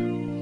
Bye.